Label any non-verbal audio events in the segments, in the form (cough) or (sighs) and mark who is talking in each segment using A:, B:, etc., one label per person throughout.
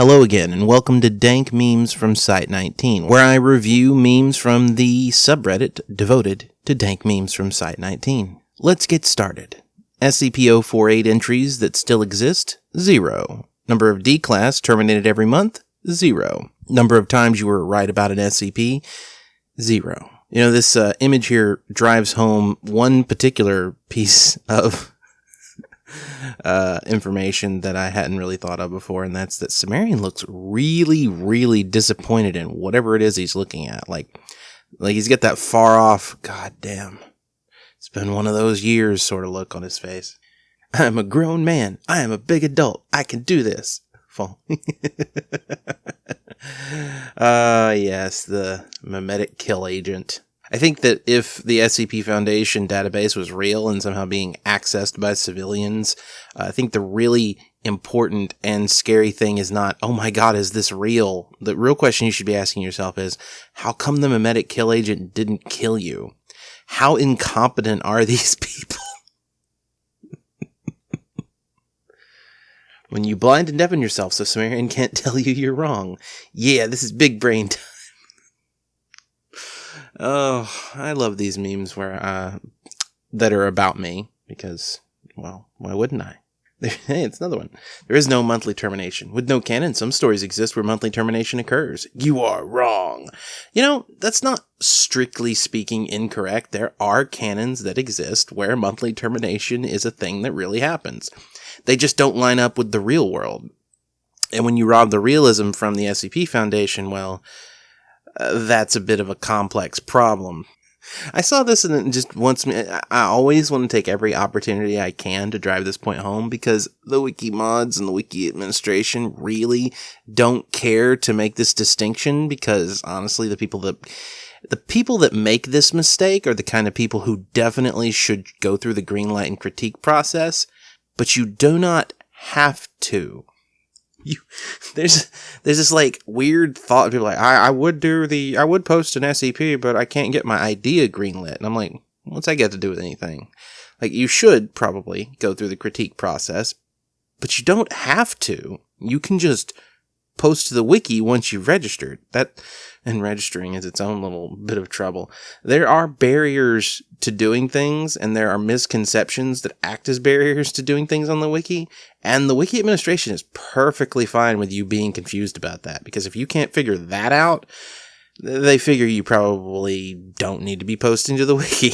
A: Hello again, and welcome to Dank Memes from Site19, where I review memes from the subreddit devoted to dank memes from Site19. Let's get started. SCP-048 entries that still exist, zero. Number of D-class terminated every month, zero. Number of times you were right about an SCP, zero. You know, this uh, image here drives home one particular piece of uh, information that I hadn't really thought of before, and that's that Cimmerian looks really, really disappointed in whatever it is he's looking at. Like, like he's got that far off, god damn, it's been one of those years sort of look on his face. I am a grown man. I am a big adult. I can do this. Fall. (laughs) uh, yes, the memetic kill agent. I think that if the SCP Foundation database was real and somehow being accessed by civilians, uh, I think the really important and scary thing is not, oh my god, is this real? The real question you should be asking yourself is, how come the memetic kill agent didn't kill you? How incompetent are (laughs) these people? when you blind and deafen yourself so Cimmerian can't (laughs) tell you you're wrong. Yeah, this is big brain time. Oh, I love these memes where uh, that are about me because, well, why wouldn't I? (laughs) hey, it's another one. There is no monthly termination. With no canon, some stories exist where monthly termination occurs. You are wrong. You know, that's not strictly speaking incorrect. There are canons that exist where monthly termination is a thing that really happens. They just don't line up with the real world. And when you rob the realism from the SCP Foundation, well, that's a bit of a complex problem. I saw this and just wants me. I always want to take every opportunity I can to drive this point home because the wiki mods and the wiki administration really don't care to make this distinction because honestly, the people that the people that make this mistake are the kind of people who definitely should go through the green light and critique process, but you do not have to you there's there's this like weird thought people like I, I would do the I would post an SCP but I can't get my idea greenlit. And I'm like what's that got to do with anything? Like you should probably go through the critique process but you don't have to. You can just post to the wiki once you've registered that and registering is its own little bit of trouble. There are barriers to doing things, and there are misconceptions that act as barriers to doing things on the wiki. And the wiki administration is perfectly fine with you being confused about that, because if you can't figure that out, they figure you probably don't need to be posting to the (laughs) wiki.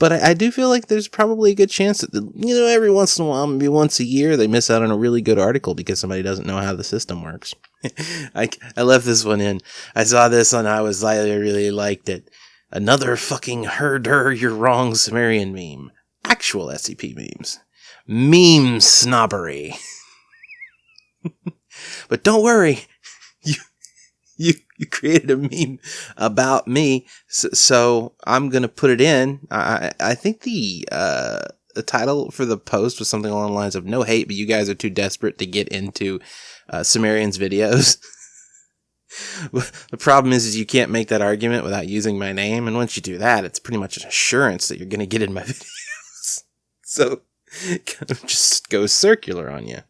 A: But I, I, do feel like there's probably a good chance that, you know, every once in a while, maybe once a year, they miss out on a really good article because somebody doesn't know how the system works. (laughs) I, I left this one in. I saw this and I was, like, I really liked it. Another fucking herder, you're wrong Cimmerian meme. Actual SCP memes. Meme snobbery. (laughs) but don't worry. (laughs) You, (laughs) you, you created a meme about me, so, so I'm gonna put it in. I I think the uh the title for the post was something along the lines of "No hate, but you guys are too desperate to get into uh, Cimmerian's videos." (laughs) the problem is, is you can't make that argument without using my name, and once you do that, it's pretty much an assurance that you're gonna get in my (laughs) videos. so, kind of just goes circular on you.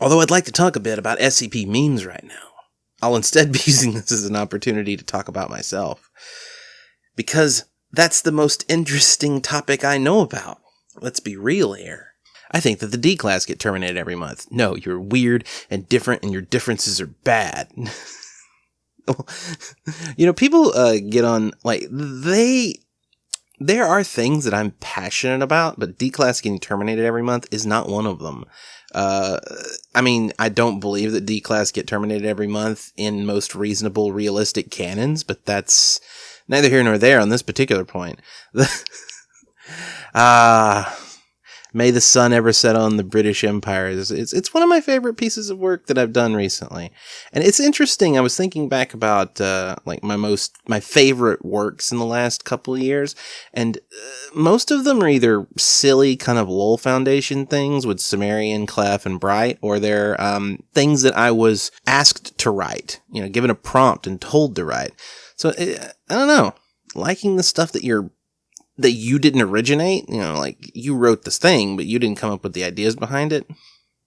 A: Although I'd like to talk a bit about SCP memes right now. I'll instead be (laughs) using this as an opportunity to talk about myself. Because that's the most interesting topic I know about. Let's be real here. I think that the D class get terminated every month. No, you're weird and different and your differences are bad. (laughs) you know, people uh, get on, like, they. There are things that I'm passionate about, but D class getting terminated every month is not one of them. Uh, I mean, I don't believe that D class get terminated every month in most reasonable, realistic canons, but that's neither here nor there on this particular point. Ah. (laughs) uh, May the sun ever set on the British Empire. It's, it's, it's, one of my favorite pieces of work that I've done recently. And it's interesting. I was thinking back about, uh, like my most, my favorite works in the last couple years. And uh, most of them are either silly kind of LOL Foundation things with Cimmerian, Clef, and Bright, or they're, um, things that I was asked to write, you know, given a prompt and told to write. So, uh, I don't know. Liking the stuff that you're that you didn't originate. You know, like you wrote this thing, but you didn't come up with the ideas behind it.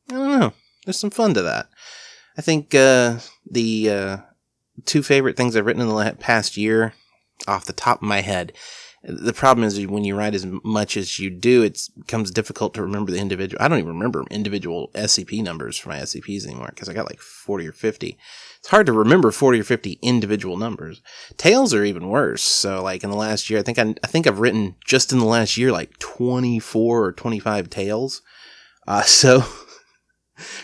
A: I don't know. there's some fun to that. I think uh, the uh, two favorite things I've written in the past year, off the top of my head, the problem is when you write as much as you do, it becomes difficult to remember the individual. I don't even remember individual SCP numbers for my SCPs anymore because I got like 40 or 50. It's hard to remember 40 or 50 individual numbers. Tales are even worse. So like in the last year, I think I, I think I've written just in the last year like 24 or 25 tales. Uh, (laughs) so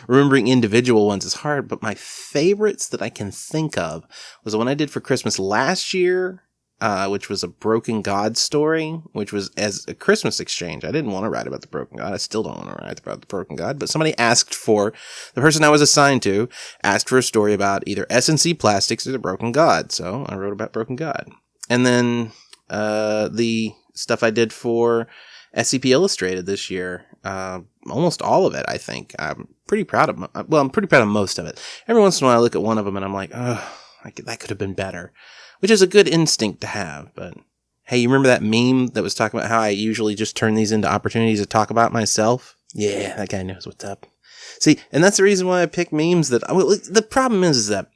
A: remembering individual ones is hard, but my favorites that I can think of was the one I did for Christmas last year uh, which was a broken god story, which was as a Christmas exchange. I didn't want to write about the broken god. I still don't want to write about the broken god, but somebody asked for the person I was assigned to asked for a story about either SNC Plastics or the broken god. So I wrote about broken god. And then uh, the stuff I did for SCP Illustrated this year, uh, almost all of it, I think. I'm pretty proud of. Well, I'm pretty proud of most of it. Every once in a while, I look at one of them and I'm like, that could have been better which is a good instinct to have. But hey, you remember that meme that was talking about how I usually just turn these into opportunities to talk about myself? Yeah, that guy knows what's up. See, and that's the reason why I pick memes that, well, the problem is, is that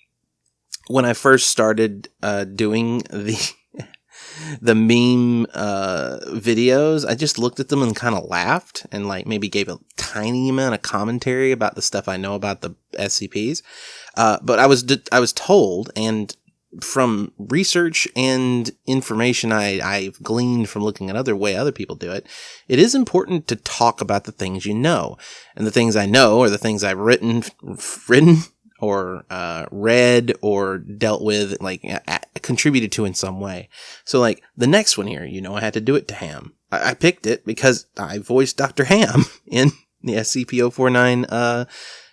A: when I first started, uh, doing the, (laughs) the meme, uh, videos, I just looked at them and kind of laughed and like maybe gave a tiny amount of commentary about the stuff I know about the SCPs. Uh, but I was, I was told, and from research and information I, I've gleaned from looking at other way other people do it, it is important to talk about the things you know. And the things I know are the things I've written, written or uh, read or dealt with, like contributed to in some way. So, like the next one here, you know, I had to do it to Ham. I, I picked it because I voiced Dr. Ham (laughs) in the SCP-049 uh,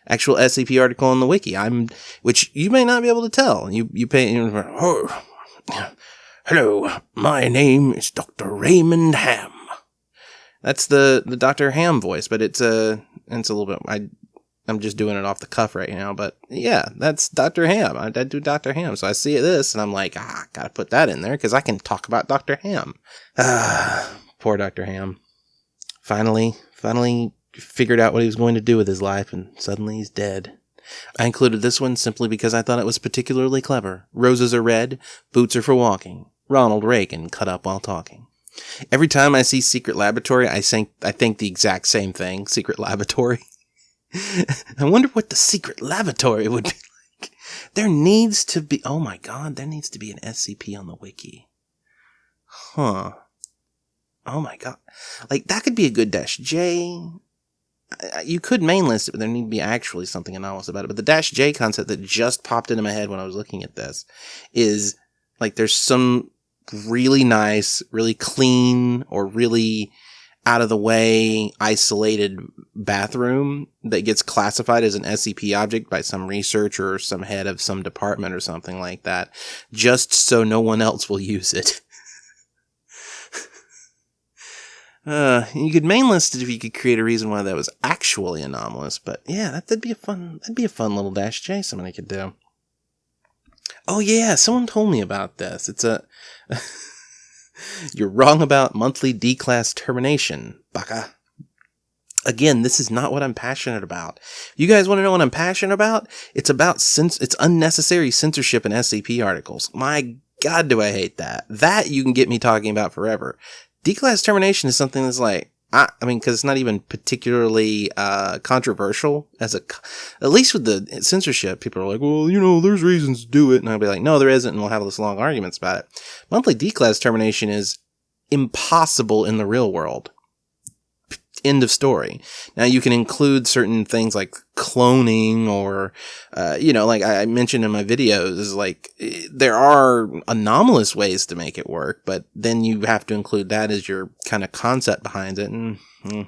A: actual SCP article on the wiki. I'm, which you may not be able to tell. You, you pay, oh, hello, my name is Dr. Raymond Ham. That's the, the Dr. Ham voice, but it's a, it's a little bit, I, I'm just doing it off the cuff right now, but yeah, that's Dr. Ham. I, I do Dr. Ham. So I see this and I'm like, ah, gotta put that in there because I can talk about Dr. Ham. Ah, (sighs) poor Dr. Ham. Finally, finally figured out what he was going to do with his life, and suddenly he's dead. I included this one simply because I thought it was particularly clever. Roses are red, boots are for walking. Ronald Reagan cut up while talking. Every time I see Secret Laboratory, I think I think the exact same thing. Secret Laboratory. (laughs) I wonder what the Secret Laboratory would be (laughs) like. There needs to be. Oh my God! There needs to be an SCP on the wiki. Huh. Oh my God! Like that could be a good dash J you could main list it, but there need to be actually something anomalous about it. But the dash J concept that just popped into my head when I was looking at this is like there's some really nice, really clean, or really out of the way isolated bathroom that gets classified as an SCP object by some researcher or some head of some department or something like that, just so no one else will (laughs) use it. Uh, you could main list it if you could create a reason why that was actually anomalous, but yeah, that, would be a fun, that'd be a fun little dash J somebody could do. Oh yeah, someone told me about this. It's a, (laughs) you're wrong about monthly D-class termination, baka. Again, this is not what I'm passionate about. You guys want to know what I'm passionate about? It's about cens- it's unnecessary censorship in SCP articles. My God, do I hate that. That you can get me talking about forever. D-class termination is something that's like, I, I mean, because it's not even particularly uh, controversial as a, at least with the censorship, people are like, well, you know, there's reasons to do it, and I'll be like, no, there isn't, and we'll have this long arguments about it. Monthly D-class termination is impossible in the real world end of story. Now you can include certain things like cloning or, uh, you know, like I mentioned in my videos, like there are anomalous ways to make it work, but then you have to include that as your kind of concept behind it. And hmm,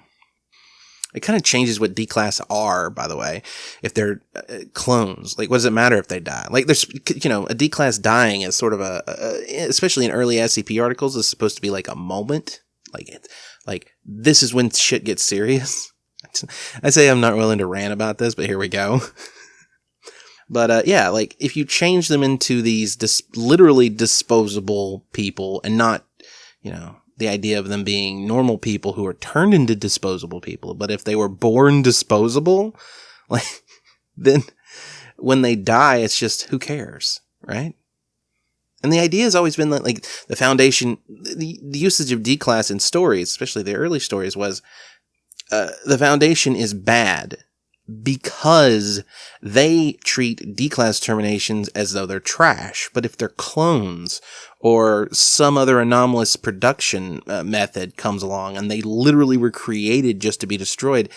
A: it kind of changes what D class are, by the way, if they're uh, clones. Like, what does it matter if they die? Like, there's, you know, a D class dying is sort of a, a especially in early SCP articles, is supposed to be like a moment. Like, it, like, this is when shit gets serious. (laughs) I say I'm not willing to rant about this, but here we go. (laughs) but uh, yeah, like if you change them into these dis- literally disposable people and not, you know, the idea of them being normal people who are turned into disposable people, but if they were born disposable, (laughs) like then when they die, it's just who cares, right? And the idea has always been that, like, the foundation, the, the usage of D class in stories, especially the early stories, was uh, the foundation is bad because they treat D class terminations as though they're trash. But if they're clones or some other anomalous production uh, method comes along and they literally were created just to be destroyed,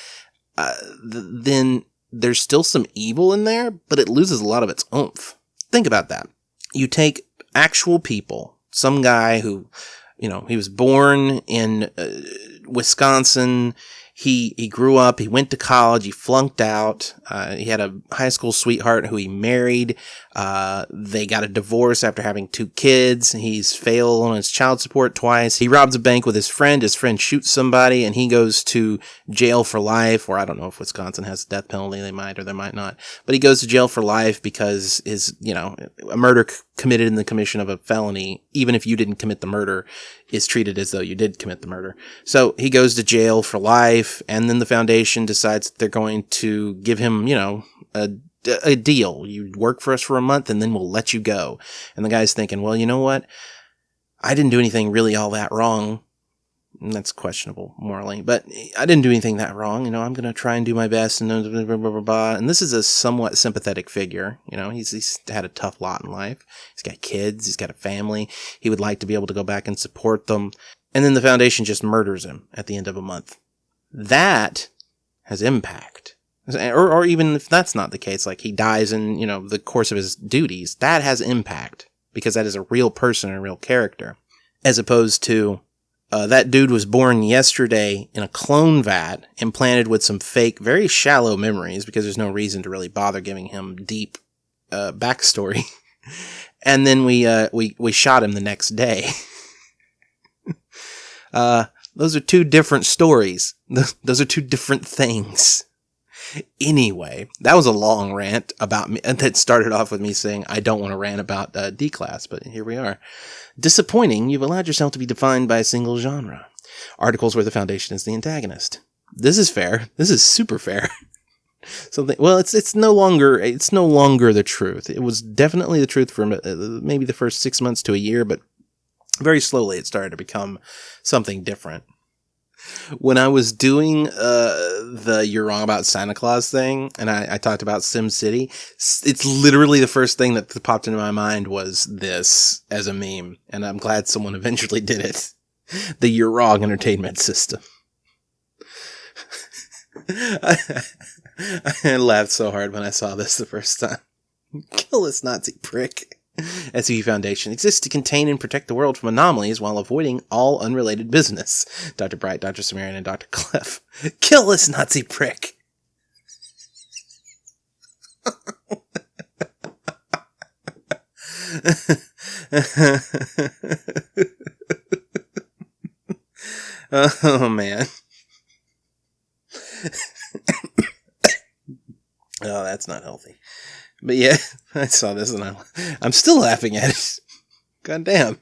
A: uh, th- then there's still some evil in there, but it loses a lot of its oomph. Think about that. You take actual people, some guy who, you know, he was born in uh, Wisconsin he he grew up. He went to college. He flunked out. Uh, he had a high school sweetheart who he married. Uh, they got a divorce after having two kids. He's failed on his child support twice. He robs a bank with his friend. His friend shoots somebody, and he goes to jail for life. Or I don't know if Wisconsin has a death penalty. They might or they might not. But he goes to jail for life because his you know a murder c- committed in the commission of a felony, even if you didn't commit the murder, is treated as though you did commit the murder. So he goes to jail for life, and then the foundation decides that they're going to give him you know a a deal. You work for us for a month and then we'll let you go. And the guy's thinking, well, you know what? I didn't do anything really all that wrong. And that's questionable morally, but I didn't do anything that wrong. You know, I'm going to try and do my best and blah, blah, blah, blah, And this is a somewhat sympathetic figure. You know, he's, he's had a tough lot in life. He's got kids. He's got a family. He would like to be able to go back and support them. And then the foundation just murders him at the end of a month. That has impact or, or even if that's not the case, like he dies in, you know, the course of his duties, that has impact because that is a real person and a real character. As opposed to, uh, that dude was born yesterday in a clone vat, implanted with some fake, very shallow memories because there's no reason to really bother giving him deep, uh, backstory. (laughs) and then we, uh, we, we shot him the next day. (laughs) uh, those are two different stories. (laughs) Those are two different things. Anyway, that was a long rant about me that started off with me saying I don't want to rant about uh, D class, but here we are. Disappointing, you've allowed yourself to be defined by a single genre. Articles where the foundation is the antagonist. This is fair. This is super fair. (laughs) Something well, it's it's no longer it's no longer the truth. It was definitely the truth for uh, maybe the first six months to a year, but very slowly it started to become something different when I was doing uh, the "You're Wrong About Santa Claus" thing, and I, I talked about Sim City, it's literally the first thing that popped into my mind was this as a meme, and I'm glad someone (laughs) eventually did it. The "You're Wrong" entertainment system. I, (laughs) I laughed so hard when I saw this the first time. (laughs) Kill this Nazi prick. (laughs) SCP Foundation exists to contain and protect the world from anomalies while avoiding all unrelated business. Dr. Bright, Dr. Cimmerian, and Dr. Clef. (laughs) Kill this Nazi prick! (laughs) oh man. (coughs) oh, that's not healthy. But yeah, (laughs) I saw this and I'm, I'm still laughing at it. (laughs) God damn.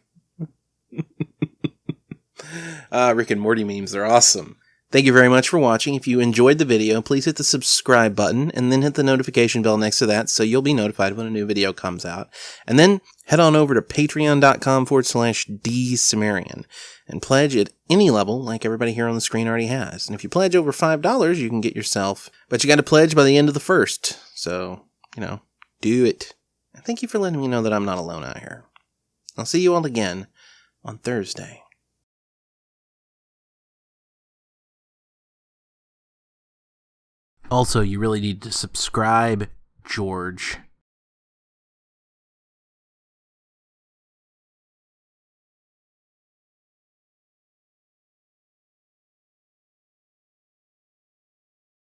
A: uh, (laughs) Rick and Morty memes are awesome. Thank you very much for watching. If you enjoyed the video, please hit the subscribe button and then hit the notification bell next to that so you'll be notified when a new video comes out. And then head on over to patreon.com forward slash dsumerian and pledge at any level like everybody here on the screen already has. And if you pledge over $5, you can get yourself, but you got to pledge by the end of the first. So, you know, do it. And thank you for letting me know that I'm not alone out here. I'll see you all again on Thursday. Also, you really need to subscribe, George.